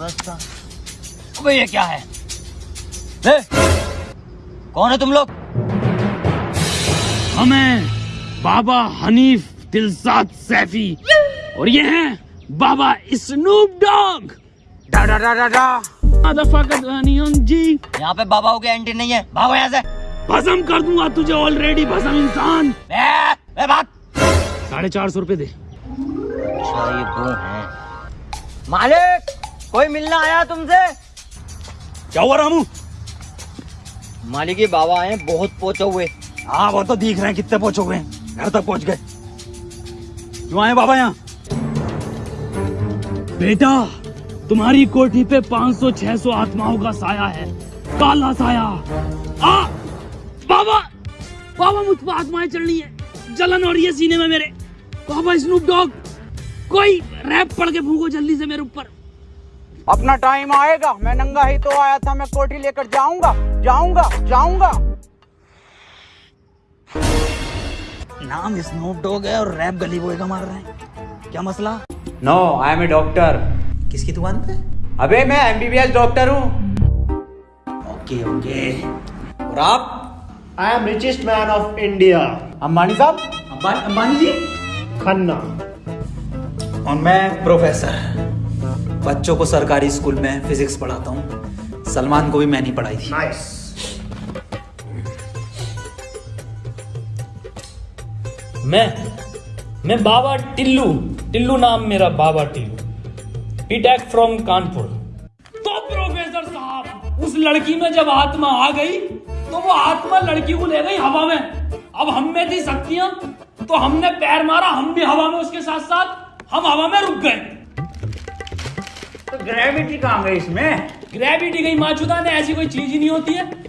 बस्ता। अबे ये क्या है? ए, कौन है तुम लोग? हमें बाबा हनीफ दिलसाद सैफी और ये हैं बाबा स्नूप डॉग। डा डा डा डा डा जी। यहाँ पे बाबाओं के एंट्री नहीं है। भागो यहाँ से। भस्म कर दूँगा तुझे ऑलरेडी भसम इंसान। साढ़े चार सौ रूपए दे। अच्छा ये वो है। मालिक! कोई मिलना आया तुमसे? क्या हुआ रामू? मालिक बाबा आए बहुत पहुँचे हुए। हाँ वो तो दिख रहे हैं कितने पहुँचे हुए हैं। घर तक पहुँच गए। क्यों आए बाबा यहाँ? बेटा तुम्हारी कोठी पे 500-600 आत्माओं का साया है। काला साया। आ! बाबा! बाबा मुझ पर आत्माएँ चल रही है। जलन हो रही है सीने में मेरे। बाबा स्नूप डॉग कोई रैप पड़ के फूको जल्दी से मेरे ऊपर। अपना टाइम आएगा। मैं नंगा ही तो आया था मैं कोठी लेकर जाऊँगा जाऊँगा जाऊँगा। नाम स्नूप डॉग है और रैप गली बॉय का मार रहे हैं। क्या मसला? No I am a doctor किसकी दुकान पे? अबे मैं एमबीबीएस डॉक्टर हूँ। Okay okay. और आप? I am richest man of India Ambani साहब? अंबानी अंबानी जी? खन्ना। और मैं प्रोफेसर बच्चों को सरकारी स्कूल में फिजिक्स पढ़ाता हूँ। सलमान को भी मैंने ही पढ़ाई थी। Nice. मैं मैं बाबा टिल्लू टिल्लू नाम मेरा बाबा टिल्लू। BTech from Kanpur. तो प्रोफेसर साहब उस लड़की में जब आत्मा आ गई तो वो आत्मा लड़की को ले गई हवा में। अब हम में थी शक्तियाँ तो हमने पैर मारा हम भी हवा में उसके साथ साथ हम हवा में रुक गए। तो ग्रेविटी कहाँ गई इसमें? ग्रेविटी कहीं माचुदा ने ऐसी कोई चीज़ ही नहीं होती है।